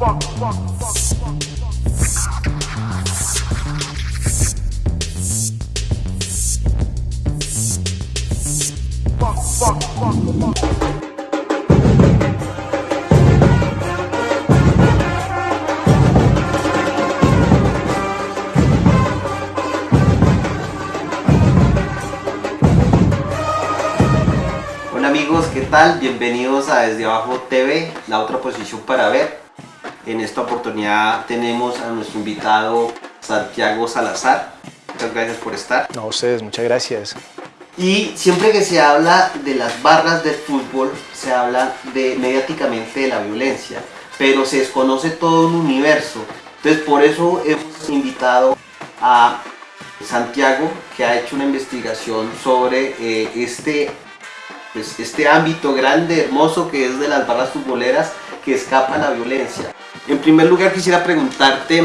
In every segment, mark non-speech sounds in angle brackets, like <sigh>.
Hola amigos, ¿qué tal? Bienvenidos a Desde Abajo TV, la otra posición para ver. En esta oportunidad tenemos a nuestro invitado Santiago Salazar. Muchas gracias por estar. No, a ustedes, muchas gracias. Y siempre que se habla de las barras del fútbol, se habla de mediáticamente de la violencia, pero se desconoce todo un universo. Entonces por eso hemos invitado a Santiago, que ha hecho una investigación sobre eh, este, pues, este ámbito grande, hermoso que es de las barras futboleras que escapa a la violencia. En primer lugar quisiera preguntarte,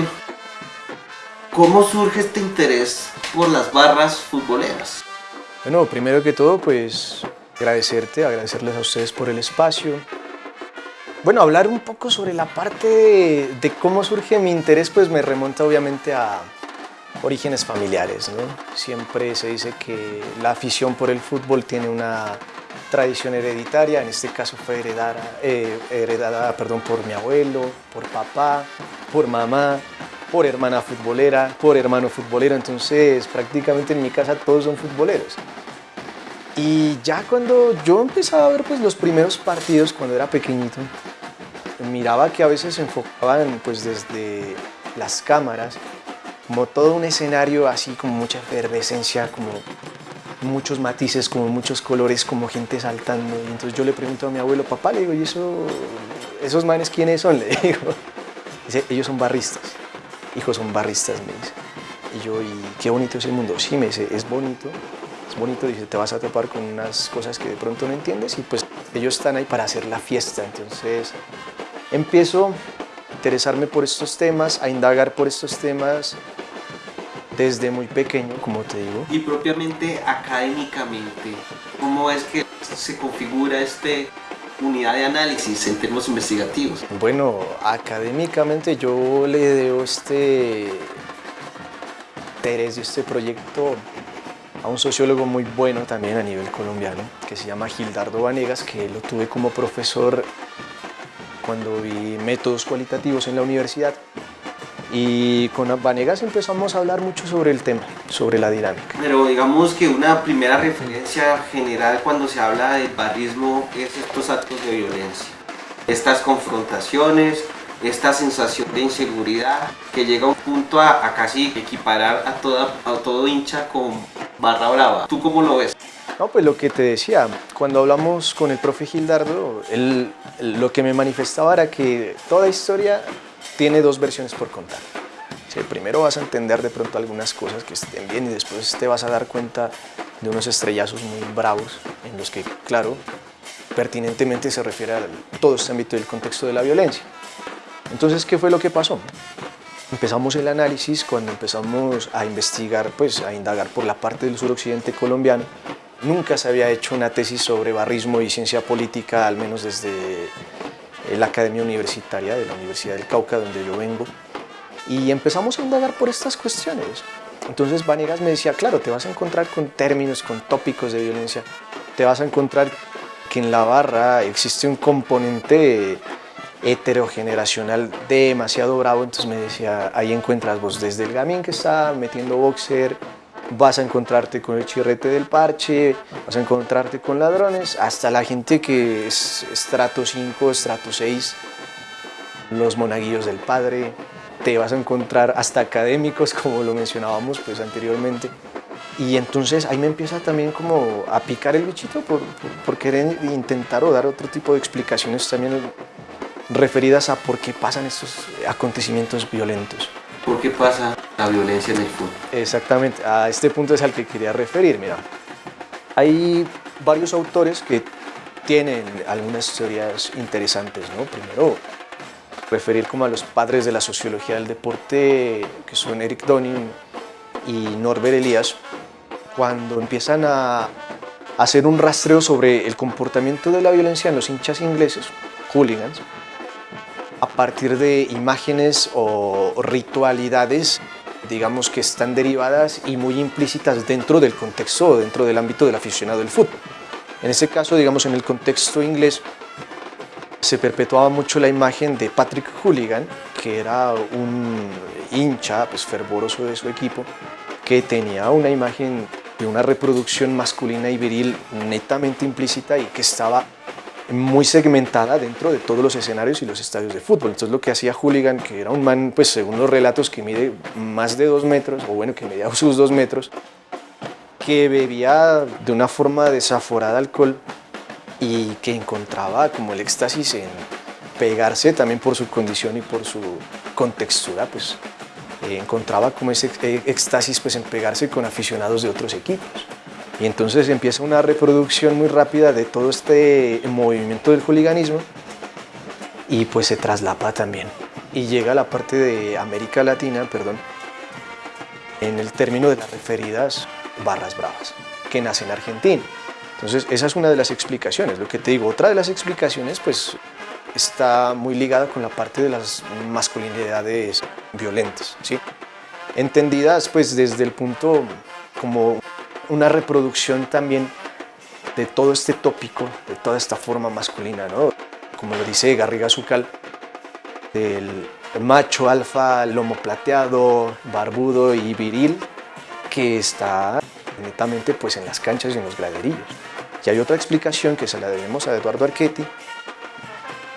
¿cómo surge este interés por las barras futboleras? Bueno, primero que todo, pues agradecerte, agradecerles a ustedes por el espacio. Bueno, hablar un poco sobre la parte de, de cómo surge mi interés, pues me remonta obviamente a orígenes familiares. ¿no? Siempre se dice que la afición por el fútbol tiene una tradición hereditaria, en este caso fue heredada, eh, heredada perdón, por mi abuelo, por papá, por mamá, por hermana futbolera, por hermano futbolero, entonces prácticamente en mi casa todos son futboleros. Y ya cuando yo empezaba a ver pues, los primeros partidos cuando era pequeñito, miraba que a veces se enfocaban pues, desde las cámaras como todo un escenario así como mucha efervescencia, como muchos matices, como muchos colores, como gente saltando. Y entonces yo le pregunto a mi abuelo, papá, le digo, ¿y eso, esos manes quiénes son? <laughs> Le digo. Dice, ellos son barristas. Hijos son barristas, me dice. Y yo, ¿y qué bonito es el mundo? Sí, me dice, es bonito, es bonito, dice, te vas a topar con unas cosas que de pronto no entiendes y pues ellos están ahí para hacer la fiesta. Entonces empiezo a interesarme por estos temas, a indagar por estos temas desde muy pequeño, como te digo. Y propiamente académicamente, ¿cómo es que se configura este unidad de análisis en términos investigativos? Bueno, académicamente yo le debo este interés de este proyecto a un sociólogo muy bueno también a nivel colombiano, que se llama Gildardo Vanegas, que lo tuve como profesor cuando vi métodos cualitativos en la universidad. Y con Vanegas empezamos a hablar mucho sobre el tema, sobre la dinámica. Pero digamos que una primera referencia general cuando se habla del barrismo es estos actos de violencia. Estas confrontaciones, esta sensación de inseguridad que llega a un punto a, a casi equiparar a, toda, a todo hincha con barra brava. ¿Tú cómo lo ves? No, pues lo que te decía, cuando hablamos con el profe Gildardo, él, lo que me manifestaba era que toda historia tiene dos versiones por contar. Sí, primero vas a entender de pronto algunas cosas que estén bien y después te vas a dar cuenta de unos estrellazos muy bravos en los que, claro, pertinentemente se refiere a todo este ámbito del contexto de la violencia. Entonces, ¿qué fue lo que pasó? Empezamos el análisis cuando empezamos a investigar, pues a indagar por la parte del suroccidente colombiano. Nunca se había hecho una tesis sobre barrismo y ciencia política, al menos desde la Academia Universitaria de la Universidad del Cauca, donde yo vengo, y empezamos a indagar por estas cuestiones. Entonces Vanegas me decía, claro, te vas a encontrar con términos, con tópicos de violencia, te vas a encontrar que en la barra existe un componente heterogeneracional demasiado bravo, entonces me decía, ahí encuentras vos desde el gamín que está metiendo boxer, vas a encontrarte con el chirrete del parche, vas a encontrarte con ladrones, hasta la gente que es estrato 5, estrato 6, los monaguillos del padre, te vas a encontrar hasta académicos, como lo mencionábamos pues anteriormente. Y entonces ahí me empieza también como a picar el bichito por, por, por querer intentar o dar otro tipo de explicaciones también referidas a por qué pasan estos acontecimientos violentos. ¿Por qué pasa la violencia en el fútbol? Exactamente, a este punto es al que quería referir. Mira, hay varios autores que tienen algunas teorías interesantes, ¿no? Primero, referir como a los padres de la sociología del deporte, que son Eric Donin y Norbert Elias, cuando empiezan a hacer un rastreo sobre el comportamiento de la violencia en los hinchas ingleses, hooligans, a partir de imágenes o ritualidades digamos que están derivadas y muy implícitas dentro del contexto, dentro del ámbito del aficionado del fútbol. En este caso, digamos, en el contexto inglés, se perpetuaba mucho la imagen de Patrick Hooligan, que era un hincha pues, fervoroso de su equipo, que tenía una imagen de una reproducción masculina y viril netamente implícita y que estaba muy segmentada dentro de todos los escenarios y los estadios de fútbol. Entonces lo que hacía Hooligan, que era un man, pues según los relatos, que mide más de dos metros, o bueno, que medía <laughs> sus dos metros, que bebía de una forma desaforada alcohol y que encontraba como el éxtasis en pegarse también por su condición y por su contextura, pues eh, encontraba como ese eh, éxtasis pues en pegarse con aficionados de otros equipos. Y entonces empieza una reproducción muy rápida de todo este movimiento del hooliganismo y pues se traslapa también. Y llega a la parte de América Latina, perdón, en el término de las referidas barras bravas, que nacen en Argentina. Entonces esa es una de las explicaciones, lo que te digo. Otra de las explicaciones pues está muy ligada con la parte de las masculinidades violentas, ¿sí? entendidas pues desde el punto como una reproducción también de todo este tópico, de toda esta forma masculina, ¿no? como lo dice Garriga Zucal, del macho alfa, lomo plateado, barbudo y viril, que está netamente pues, en las canchas y en los graderillos. Y hay otra explicación que se la debemos a Eduardo Archetti,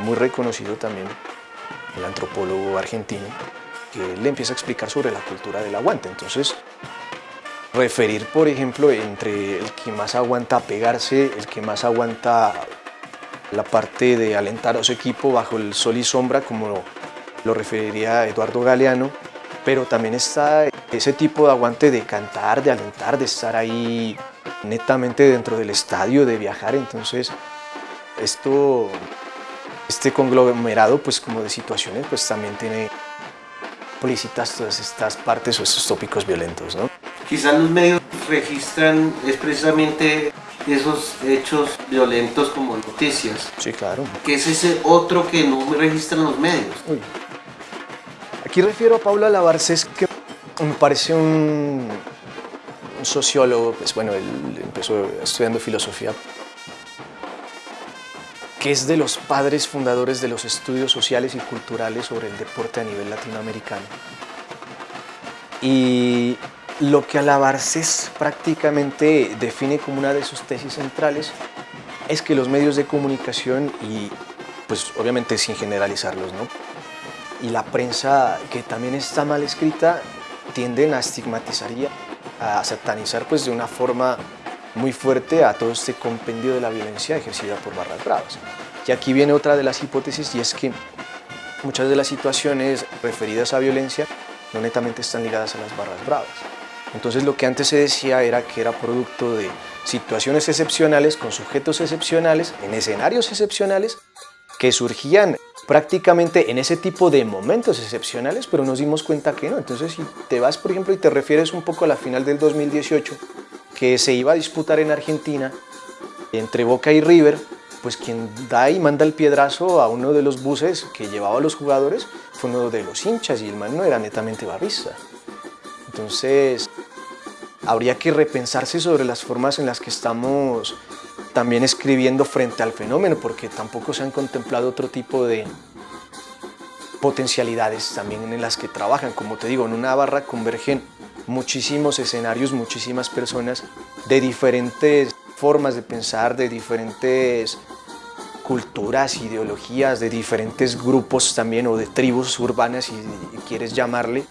muy reconocido también, el antropólogo argentino, que le empieza a explicar sobre la cultura del aguante. Entonces, referir, por ejemplo, entre el que más aguanta pegarse, el que más aguanta la parte de alentar a su equipo bajo el sol y sombra, como lo referiría Eduardo Galeano, pero también está ese tipo de aguante de cantar, de alentar, de estar ahí netamente dentro del estadio, de viajar, entonces esto, este conglomerado pues como de situaciones pues también tiene explícitas todas estas partes o estos tópicos violentos, ¿no? Quizás los medios registran es precisamente esos hechos violentos como noticias. Sí, claro. ¿Qué es ese otro que no registran los medios? Aquí refiero a Paula Lavarces, que me parece un, un sociólogo, pues bueno, él empezó estudiando filosofía, que es de los padres fundadores de los estudios sociales y culturales sobre el deporte a nivel latinoamericano. Y lo que Alabarces prácticamente define como una de sus tesis centrales es que los medios de comunicación y pues obviamente sin generalizarlos, ¿no? y la prensa que también está mal escrita tienden a estigmatizar y a satanizar pues de una forma muy fuerte a todo este compendio de la violencia ejercida por barras bravas. Y aquí viene otra de las hipótesis y es que muchas de las situaciones referidas a violencia no netamente están ligadas a las barras bravas. Entonces lo que antes se decía era que era producto de situaciones excepcionales con sujetos excepcionales, en escenarios excepcionales, que surgían prácticamente en ese tipo de momentos excepcionales, pero nos dimos cuenta que no. Entonces si te vas, por ejemplo, y te refieres un poco a la final del 2018, que se iba a disputar en Argentina, entre Boca y River, pues quien da y manda el piedrazo a uno de los buses que llevaba a los jugadores fue uno de los hinchas y el man no era netamente barrista. Entonces, habría que repensarse sobre las formas en las que estamos también escribiendo frente al fenómeno, porque tampoco se han contemplado otro tipo de potencialidades también en las que trabajan. Como te digo, en una barra convergen muchísimos escenarios, muchísimas personas de diferentes formas de pensar, de diferentes culturas, ideologías, de diferentes grupos también o de tribus urbanas, si quieres llamarle,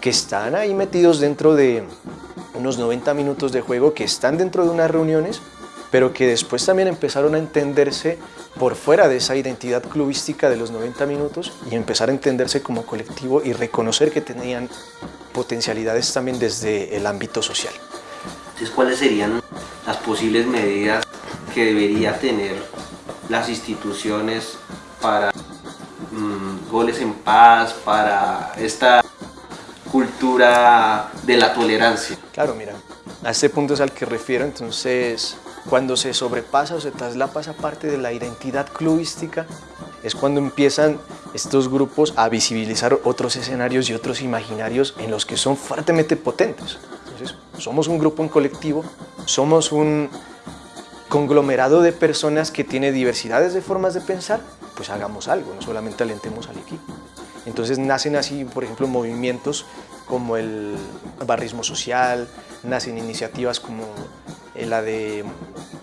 que están ahí metidos dentro de unos 90 minutos de juego, que están dentro de unas reuniones, pero que después también empezaron a entenderse por fuera de esa identidad clubística de los 90 minutos y empezar a entenderse como colectivo y reconocer que tenían potencialidades también desde el ámbito social. Entonces, ¿cuáles serían las posibles medidas que debería tener las instituciones para mm, goles en paz, para esta cultura de la tolerancia? Claro, mira, a este punto es al que refiero, entonces cuando se sobrepasa o se traslapa esa parte de la identidad clubística, es cuando empiezan estos grupos a visibilizar otros escenarios y otros imaginarios en los que son fuertemente potentes. Entonces, somos un grupo en colectivo, somos un conglomerado de personas que tiene diversidades de formas de pensar, pues hagamos algo, no solamente alentemos al equipo. Entonces nacen así, por ejemplo, movimientos como el barrismo social, nacen iniciativas como la de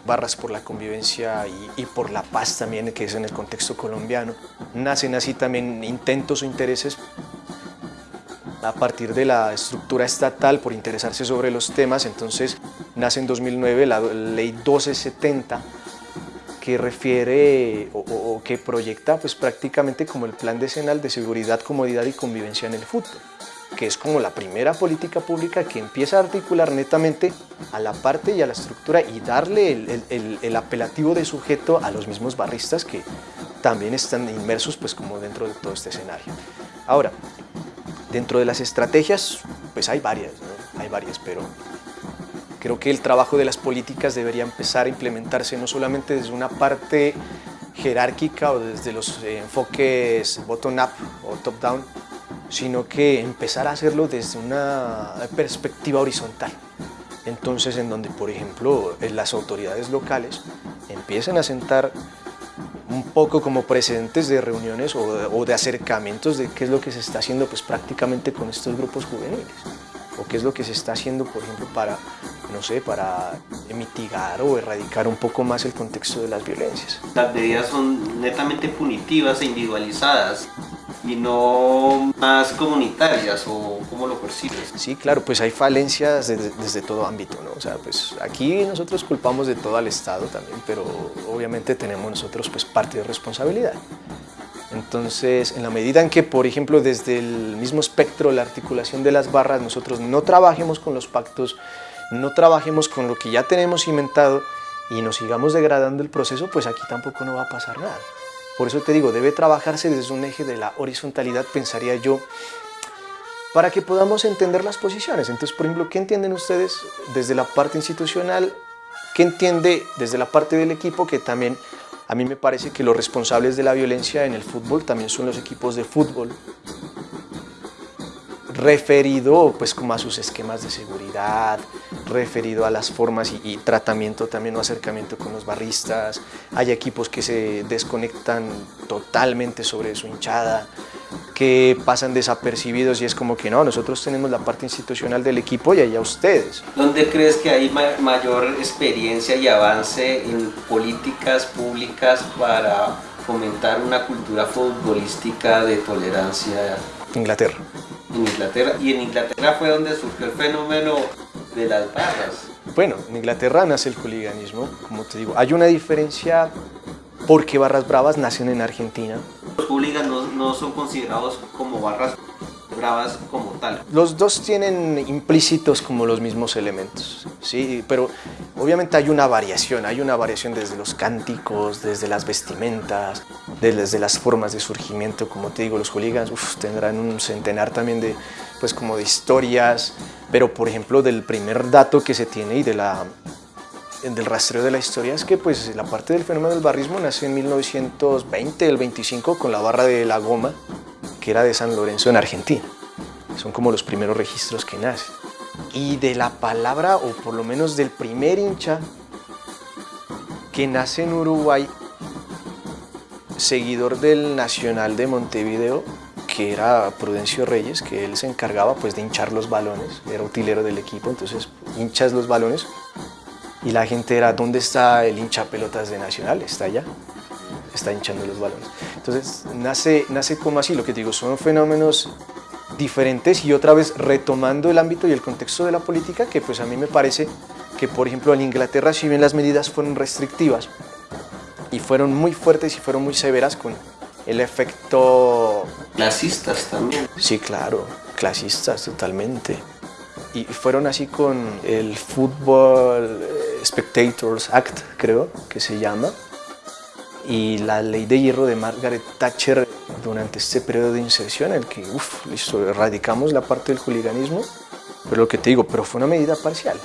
barras por la convivencia y, por la paz también, que es en el contexto colombiano. Nacen así también intentos o intereses a partir de la estructura estatal por interesarse sobre los temas, entonces nace en 2009 la ley 1270 que refiere o, que proyecta pues prácticamente como el plan decenal de seguridad, comodidad y convivencia en el fútbol que es como la primera política pública que empieza a articular netamente a la parte y a la estructura y darle el, apelativo de sujeto a los mismos barristas que también están inmersos pues como dentro de todo este escenario. Ahora, dentro de las estrategias, pues hay varias, hay varias, pero creo que el trabajo de las políticas debería empezar a implementarse no solamente desde una parte jerárquica o desde los enfoques bottom-up o top-down, sino que empezar a hacerlo desde una perspectiva horizontal. Entonces, en donde, por ejemplo, las autoridades locales empiezan a sentar un poco como precedentes de reuniones o de, acercamientos de qué es lo que se está haciendo pues prácticamente con estos grupos juveniles o qué es lo que se está haciendo, por ejemplo, para, no sé, para mitigar o erradicar un poco más el contexto de las violencias. Las medidas son netamente punitivas e individualizadas y no más comunitarias o cómo lo percibes? Sí, claro, pues hay falencias desde, todo ámbito, ¿no? O sea, pues aquí nosotros culpamos de todo al Estado también, pero obviamente tenemos nosotros pues parte de responsabilidad. Entonces, en la medida en que, por ejemplo, desde el mismo espectro, la articulación de las barras, nosotros no trabajemos con los pactos, no trabajemos con lo que ya tenemos cimentado y nos sigamos degradando el proceso, pues aquí tampoco no va a pasar nada. Por eso te digo, debe trabajarse desde un eje de la horizontalidad, pensaría yo, para que podamos entender las posiciones. Entonces, por ejemplo, ¿qué entienden ustedes desde la parte institucional? ¿Qué entiende desde la parte del equipo? Que también a mí me parece que los responsables de la violencia en el fútbol también son los equipos de fútbol referido pues como a sus esquemas de seguridad, referido a las formas y, tratamiento también o acercamiento con los barristas. Hay equipos que se desconectan totalmente sobre su hinchada, que pasan desapercibidos y es como que no, nosotros tenemos la parte institucional del equipo y allá ustedes. ¿Dónde crees que hay mayor experiencia y avance en políticas públicas para fomentar una cultura futbolística de tolerancia? Inglaterra en Inglaterra. Y en Inglaterra fue donde surgió el fenómeno de las barras. Bueno, en Inglaterra nace el hooliganismo, como te digo. Hay una diferencia porque barras bravas nacen en Argentina. Los hooligans no, son considerados como barras bravas como tal. Los dos tienen implícitos como los mismos elementos, ¿sí? pero obviamente hay una variación, hay una variación desde los cánticos, desde las vestimentas, desde las formas de surgimiento, como te digo, los hooligans tendrán un centenar también de, pues como de historias, pero por ejemplo del primer dato que se tiene y de la del rastreo de la historia es que pues la parte del fenómeno del barrismo nace en 1920, el 25, con la barra de la goma, que era de San Lorenzo en Argentina. Son como los primeros registros que nacen. Y de la palabra, o por lo menos del primer hincha que nace en Uruguay, seguidor del Nacional de Montevideo, que era Prudencio Reyes, que él se encargaba pues de hinchar los balones, era utilero del equipo, entonces hinchas los balones y la gente era, ¿dónde está el hincha pelotas de Nacional? Está allá está hinchando los balones. Entonces nace, nace como así, lo que digo, son fenómenos diferentes y otra vez retomando el ámbito y el contexto de la política que pues a mí me parece que por ejemplo en Inglaterra si bien las medidas fueron restrictivas y fueron muy fuertes y fueron muy severas con el efecto... Clasistas también. Sí, claro, clasistas totalmente. Y fueron así con el Football Spectators Act, creo que se llama, y la ley de hierro de Margaret Thatcher durante este periodo de inserción en el que, uff, listo, erradicamos la parte del hooliganismo, pero lo que te digo, pero fue una medida parcial.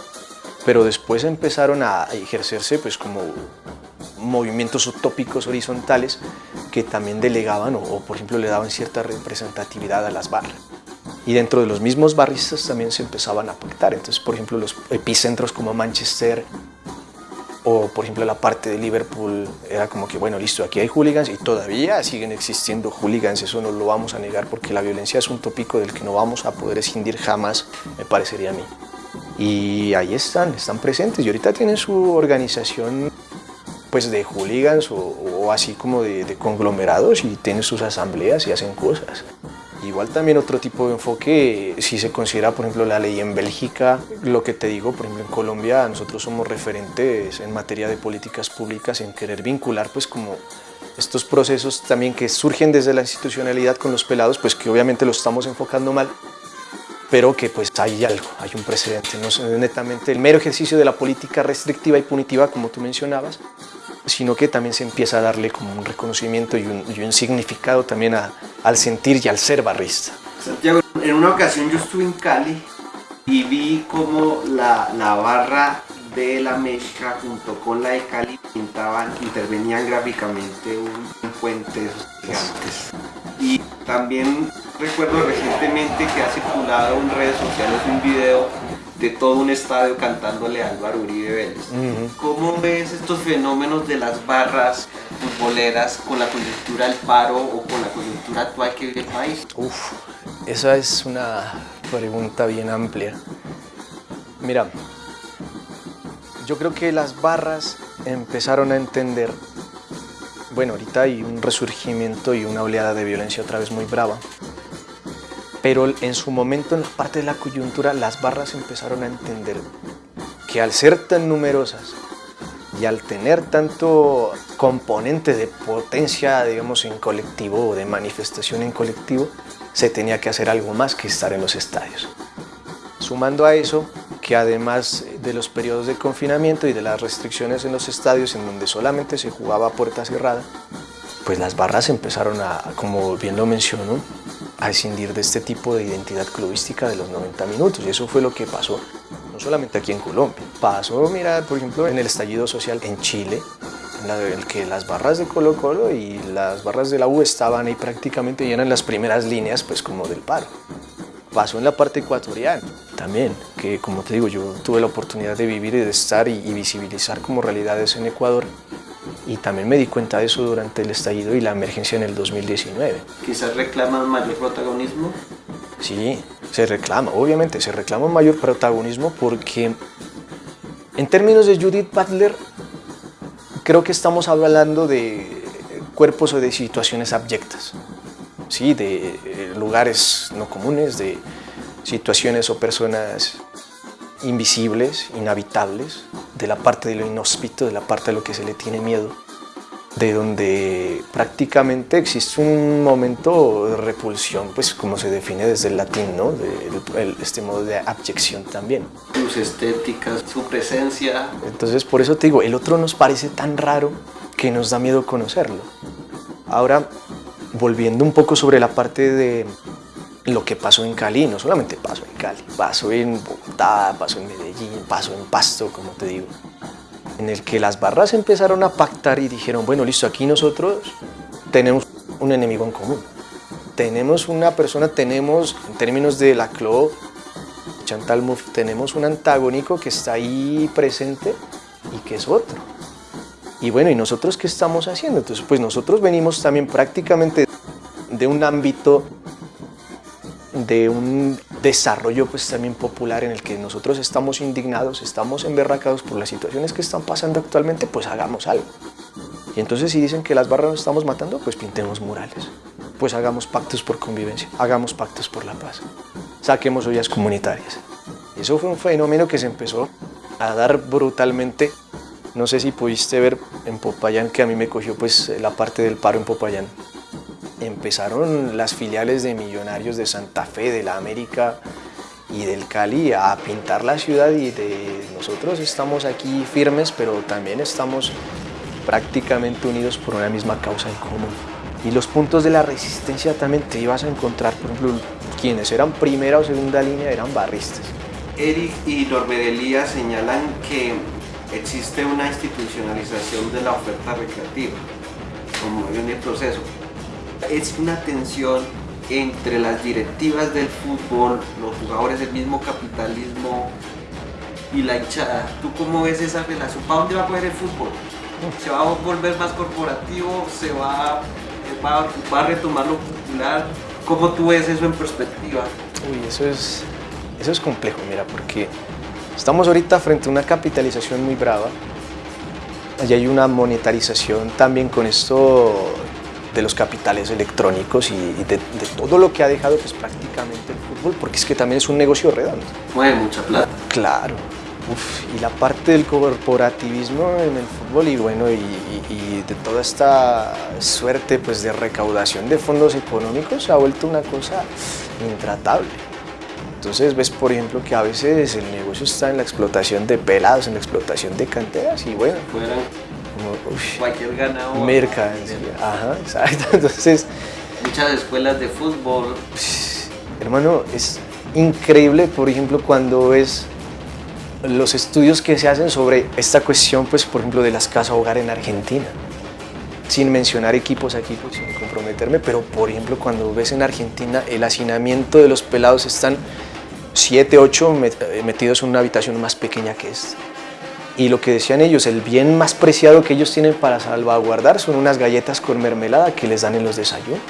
Pero después empezaron a ejercerse pues como movimientos utópicos horizontales que también delegaban o, por ejemplo le daban cierta representatividad a las barras. Y dentro de los mismos barristas también se empezaban a pactar. Entonces, por ejemplo, los epicentros como Manchester o, por ejemplo, la parte de Liverpool era como que, bueno, listo, aquí hay hooligans y todavía siguen existiendo hooligans. Eso no lo vamos a negar porque la violencia es un tópico del que no vamos a poder escindir jamás, me parecería a mí. Y ahí están, están presentes y ahorita tienen su organización pues de hooligans o, así como de, conglomerados y tienen sus asambleas y hacen cosas. Igual también otro tipo de enfoque, si se considera por ejemplo la ley en Bélgica, lo que te digo, por ejemplo en Colombia nosotros somos referentes en materia de políticas públicas en querer vincular pues como estos procesos también que surgen desde la institucionalidad con los pelados, pues que obviamente lo estamos enfocando mal, pero que pues hay algo, hay un precedente, no es netamente el mero ejercicio de la política restrictiva y punitiva como tú mencionabas, sino que también se empieza a darle como un reconocimiento y un, significado también al sentir y al ser barrista. Santiago, en una ocasión yo estuve en Cali y vi como la, la barra de la América junto con la de Cali pintaban, intervenían gráficamente un, puente de esos gigantes. Y también recuerdo recientemente que ha circulado en redes sociales un video de todo un estadio cantándole a Álvaro Uribe Vélez. ¿Cómo ves estos fenómenos de las barras futboleras con la coyuntura del paro o con la coyuntura actual que vive el país? Uf, esa es una pregunta bien amplia. Mira, yo creo que las barras empezaron a entender, bueno, ahorita hay un resurgimiento y una oleada de violencia otra vez muy brava, pero en su momento, en la parte de la coyuntura, las barras empezaron a entender que al ser tan numerosas y al tener tanto componente de potencia, digamos, en colectivo o de manifestación en colectivo, se tenía que hacer algo más que estar en los estadios. Sumando a eso, que además de los periodos de confinamiento y de las restricciones en los estadios en donde solamente se jugaba a puerta cerrada, pues las barras empezaron a, como bien lo mencionó, a escindir de este tipo de identidad clubística de los 90 minutos. Y eso fue lo que pasó no solamente aquí en Colombia, pasó, mira, por ejemplo, en el estallido social en Chile, en el que las barras de Colo Colo y las barras de la U estaban ahí prácticamente y eran las primeras líneas pues como del paro. Pasó en la parte ecuatoriana también, que como te digo, yo tuve la oportunidad de vivir y de estar y visibilizar como realidades en Ecuador y también me di cuenta de eso durante el estallido y la emergencia en el 2019. ¿Quizás reclaman mayor protagonismo? Sí, se reclama, obviamente, se reclama mayor protagonismo porque en términos de Judith Butler, creo que estamos hablando de cuerpos o de situaciones abyectas, ¿sí? de eh, lugares no comunes, de situaciones o personas invisibles, inhabitables, de la parte de lo inhóspito, de la parte de lo que se le tiene miedo, de donde prácticamente existe un momento de repulsión, pues como se define desde el latín, ¿no? De, este modo de abyección también. Sus estéticas, su presencia. Entonces por eso te digo, el otro nos parece tan raro que nos da miedo conocerlo. Ahora, volviendo un poco sobre la parte de lo que pasó en Cali, no solamente pasó en Cali, pasó en Bogotá, pasó en Medellín, pasó en Pasto, como te digo, en el que las barras empezaron a pactar y dijeron, bueno, listo, aquí nosotros tenemos un enemigo en común. Tenemos una persona, tenemos, en términos de la CLO, Chantal Mouffe, tenemos un antagónico que está ahí presente y que es otro. Y bueno, ¿y nosotros qué estamos haciendo? Entonces, pues nosotros venimos también prácticamente de un ámbito de un desarrollo pues también popular en el que nosotros estamos indignados, estamos emberracados por las situaciones que están pasando actualmente, pues hagamos algo. Y entonces si dicen que las barras nos estamos matando, pues pintemos murales, pues hagamos pactos por convivencia, hagamos pactos por la paz, saquemos ollas comunitarias. Eso fue un fenómeno que se empezó a dar brutalmente. No sé si pudiste ver en Popayán, que a mí me cogió pues la parte del paro en Popayán empezaron las filiales de Millonarios de Santa Fe, de la América y del Cali a pintar la ciudad y de nosotros estamos aquí firmes, pero también estamos prácticamente unidos por una misma causa en común. Y los puntos de la resistencia también te ibas a encontrar, por ejemplo, quienes eran primera o segunda línea eran barristas. Eric y Norbedelía señalan que existe una institucionalización de la oferta recreativa cómo viene el proceso. Es una tensión entre las directivas del fútbol, los jugadores del mismo capitalismo y la hinchada. ¿Tú cómo ves esa relación? ¿Para dónde va a poder el fútbol? ¿Se va a volver más corporativo? ¿Se va, va, va a retomar lo popular? ¿Cómo tú ves eso en perspectiva? Uy, eso es, eso es complejo, mira, porque estamos ahorita frente a una capitalización muy brava. Allí hay una monetarización también con esto de los capitales electrónicos y, de, todo lo que ha dejado pues, prácticamente el fútbol, porque es que también es un negocio redondo. Mueve mucha plata. Claro. y la parte del corporativismo en el fútbol y bueno, y, de toda esta suerte pues, de recaudación de fondos económicos se ha vuelto una cosa intratable. Entonces ves, por ejemplo, que a veces el negocio está en la explotación de pelados, en la explotación de canteras y bueno, cualquier ganado. Ajá, exacto. <laughs> Entonces, muchas escuelas de fútbol. Hermano, es increíble, por ejemplo, cuando ves los estudios que se hacen sobre esta cuestión, pues, por ejemplo, de las casas hogar en Argentina. Sin mencionar equipos aquí, pues, sin comprometerme, pero por ejemplo, cuando ves en Argentina el hacinamiento de los pelados están 7, 8 metidos en una habitación más pequeña que esta y lo que decían ellos, el bien más preciado que ellos tienen para salvaguardar son unas galletas con mermelada que les dan en los desayunos.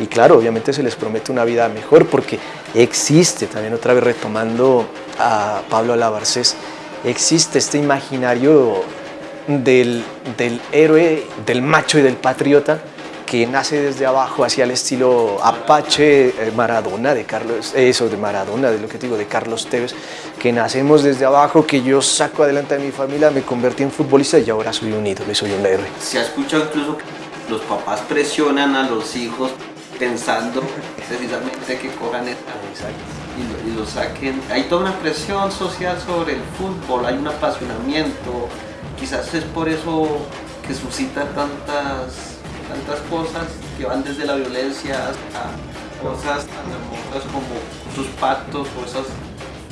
Y claro, obviamente se les promete una vida mejor porque existe, también otra vez retomando a Pablo Alabarcés, existe este imaginario del, del héroe, del macho y del patriota que nace desde abajo hacia el estilo Apache eh, Maradona de Carlos, eso de Maradona, de lo que digo, de Carlos Tevez, que nacemos desde abajo, que yo saco adelante a mi familia, me convertí en futbolista y ahora soy un ídolo, soy un héroe. Se ha escuchado incluso que los papás presionan a los hijos pensando precisamente que corran esta y lo, y lo saquen. Hay toda una presión social sobre el fútbol, hay un apasionamiento, quizás es por eso que suscita tantas tantas cosas que van desde la violencia hasta cosas tan hermosas como sus pactos o esos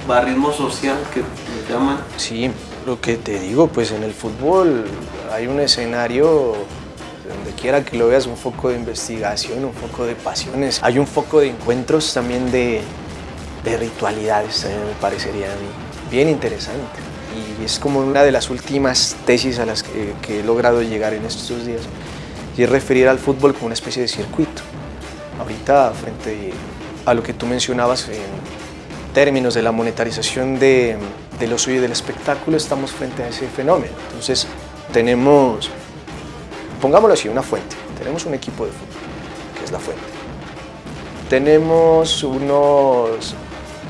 barrismo social que le llaman. Sí, lo que te digo, pues en el fútbol hay un escenario donde quiera que lo veas, un foco de investigación, un foco de pasiones, hay un foco de encuentros también de, de ritualidades, también me parecería a mí. Bien interesante. Y es como una de las últimas tesis a las que, que he logrado llegar en estos días y referir al fútbol como una especie de circuito. Ahorita, frente a lo que tú mencionabas en términos de la monetarización de, de los y del espectáculo, estamos frente a ese fenómeno. Entonces, tenemos, pongámoslo así, una fuente. Tenemos un equipo de fútbol, que es la fuente. Tenemos unos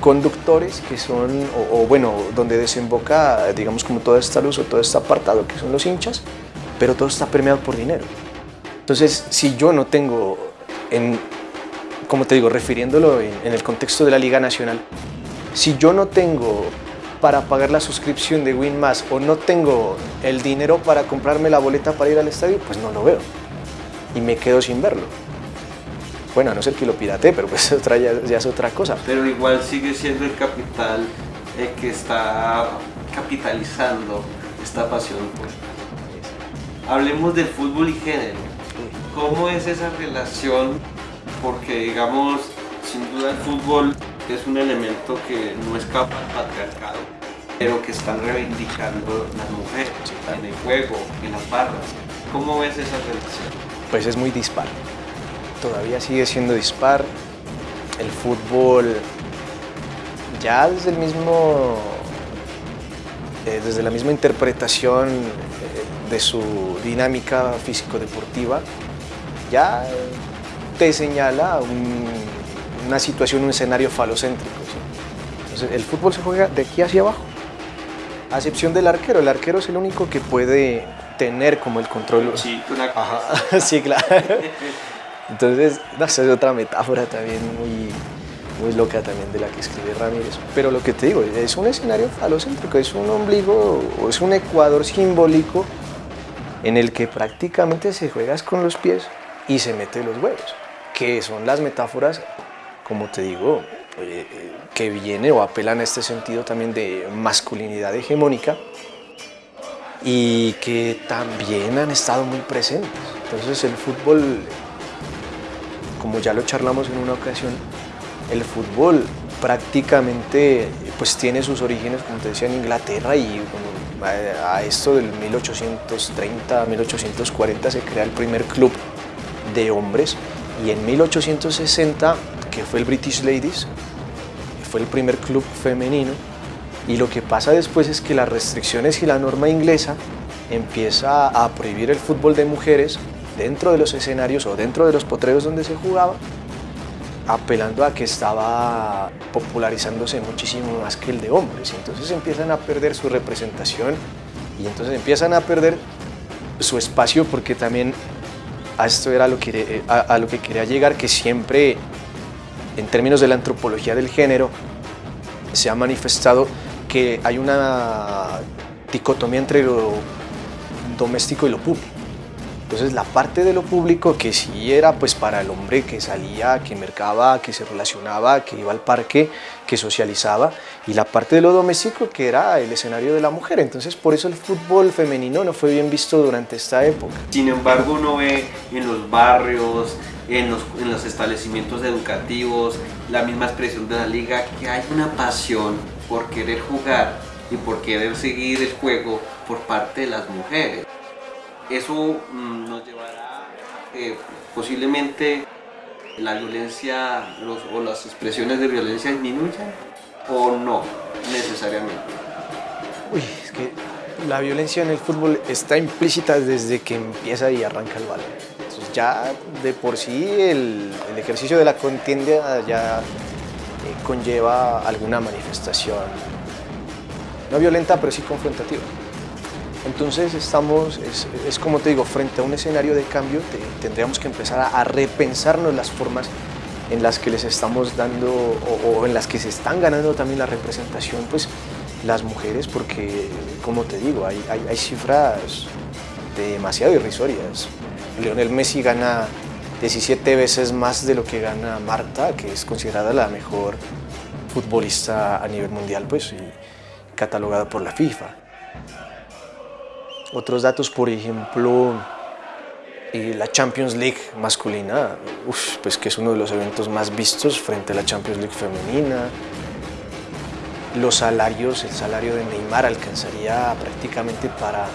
conductores que son, o, o, bueno, donde desemboca, digamos, como toda esta luz o todo este apartado, que son los hinchas, pero todo está permeado por dinero. Entonces, si yo no tengo, en, como te digo, refiriéndolo en, el contexto de la Liga Nacional, si yo no tengo para pagar la suscripción de WinMass o no tengo el dinero para comprarme la boleta para ir al estadio, pues no lo veo y me quedo sin verlo. Bueno, a no ser que lo pirate, pero pues <laughs> otra, ya, es otra cosa. Pero igual sigue siendo el capital el que está capitalizando esta pasión. Hablemos del fútbol y género. ¿Cómo es esa relación? Porque digamos, sin duda el fútbol es un elemento que no escapa al patriarcado, pero que están reivindicando las mujeres en el juego, en las barras. ¿Cómo ves esa relación? Pues es muy dispar. Todavía sigue siendo dispar. El fútbol ya desde el mismo eh, desde la misma interpretación eh, de su dinámica físico-deportiva, ya te señala una situación, un escenario falocéntrico. Entonces, el fútbol se juega de aquí hacia abajo, a excepción del arquero. El arquero es el único que puede tener como el control. Sí, sí <laughs> claro. Entonces, no, esa es otra metáfora también muy, muy loca también de la que escribe Ramírez. Pero lo que te digo, es un escenario falocéntrico, es un ombligo, o es un ecuador simbólico en el que prácticamente se juegas con los pies y se mete los huevos, que son las metáforas, como te digo, eh, que viene o apelan a este sentido también de masculinidad hegemónica, y que también han estado muy presentes. Entonces el fútbol, como ya lo charlamos en una ocasión, el fútbol prácticamente pues tiene sus orígenes, como te decía, en Inglaterra y a esto del 1830, 1840 se crea el primer club de hombres y en 1860, que fue el British Ladies, fue el primer club femenino y lo que pasa después es que las restricciones y la norma inglesa empieza a prohibir el fútbol de mujeres dentro de los escenarios o dentro de los potreros donde se jugaba apelando a que estaba popularizándose muchísimo más que el de hombres. Entonces empiezan a perder su representación y entonces empiezan a perder su espacio porque también a esto era lo que, a, lo que quería llegar, que siempre en términos de la antropología del género se ha manifestado que hay una dicotomía entre lo doméstico y lo público. Entonces la parte de lo público que sí era pues para el hombre que salía, que mercaba, que se relacionaba, que iba al parque, que socializaba y la parte de lo doméstico que era el escenario de la mujer. Entonces por eso el fútbol femenino no fue bien visto durante esta época. Sin embargo uno ve en los barrios, en los, en los establecimientos educativos, la misma expresión de la liga, que hay una pasión por querer jugar y por querer seguir el juego por parte de las mujeres eso mm, nos llevará eh, posiblemente la violencia o las expresiones de violencia disminuyan o no necesariamente. Uy, es que la violencia en el fútbol está implícita desde que empieza y arranca el balón. Entonces ya de por sí el, ejercicio de la contienda ya eh, conlleva alguna manifestación, no violenta pero sí confrontativa. Entonces estamos, es, como te digo, frente a un escenario de cambio, tendríamos que empezar a, repensarnos las formas en las que les estamos dando o, en las que se están ganando también la representación, pues las mujeres, porque como te digo, hay, cifras demasiado irrisorias. Lionel Messi gana 17 veces más de lo que gana Marta, que es considerada la mejor futbolista a nivel mundial, pues, y catalogada por la FIFA. Otros datos, por ejemplo, eh, la Champions League masculina, pues que es uno de los eventos más vistos frente a la Champions League femenina. Los salarios, el salario de Neymar alcanzaría prácticamente para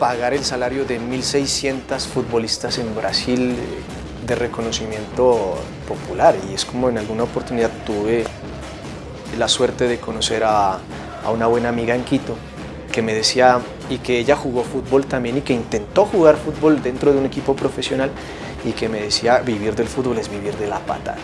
pagar el salario de 1.600 futbolistas en Brasil eh, de reconocimiento popular y es como en alguna oportunidad tuve la suerte de conocer a, a una buena amiga en Quito que me decía y que ella jugó fútbol también y que intentó jugar fútbol dentro de un equipo profesional y que me decía vivir del fútbol es vivir de la patada.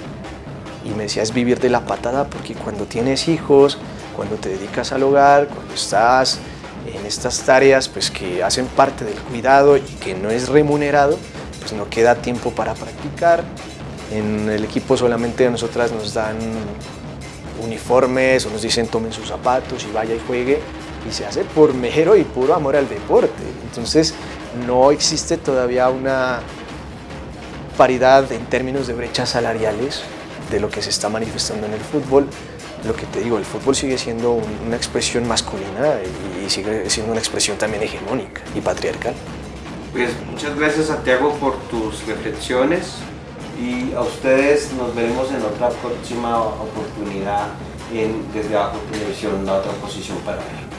Y me decía es vivir de la patada porque cuando tienes hijos, cuando te dedicas al hogar, cuando estás en estas tareas pues que hacen parte del cuidado y que no es remunerado, pues no queda tiempo para practicar. En el equipo solamente a nosotras nos dan uniformes o nos dicen tomen sus zapatos y vaya y juegue y se hace por mero y puro amor al deporte. Entonces no existe todavía una paridad en términos de brechas salariales de lo que se está manifestando en el fútbol. Lo que te digo, el fútbol sigue siendo una expresión masculina y sigue siendo una expresión también hegemónica y patriarcal. Pues muchas gracias Santiago por tus reflexiones y a ustedes nos veremos en otra próxima oportunidad en Desde Abajo Televisión, la otra posición para ver.